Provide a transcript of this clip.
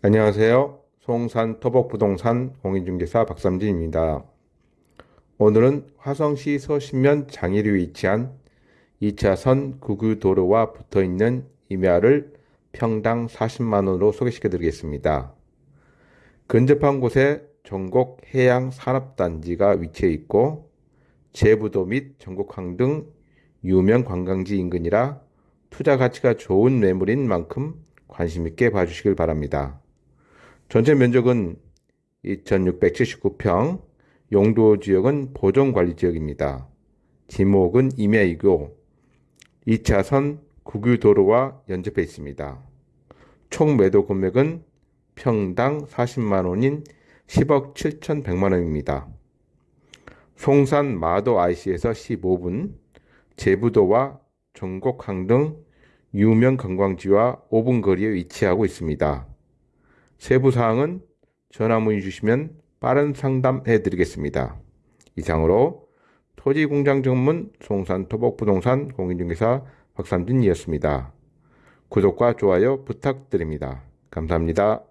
안녕하세요. 송산 토복부동산 공인중개사 박삼진입니다. 오늘은 화성시 서신면 장애리에 위치한 2차선 구규도로와 붙어있는 임야를 평당 40만원으로 소개시켜 드리겠습니다. 근접한 곳에 전곡 해양산업단지가 위치해 있고 제부도 및 전곡항 등 유명 관광지 인근이라 투자 가치가 좋은 매물인 만큼 관심 있게 봐주시길 바랍니다. 전체 면적은 2679평, 용도 지역은 보존관리 지역입니다. 지목은 임야이고 2차선 국유도로와 연접해 있습니다. 총 매도 금액은 평당 40만원인 10억 7,100만원입니다. 송산 마도 IC에서 15분, 제부도와 전곡항 등 유명 관광지와 5분 거리에 위치하고 있습니다. 세부사항은 전화 문의 주시면 빠른 상담해 드리겠습니다. 이상으로 토지공장 전문 송산 토복부동산 공인중개사 박삼진이었습니다. 구독과 좋아요 부탁드립니다. 감사합니다.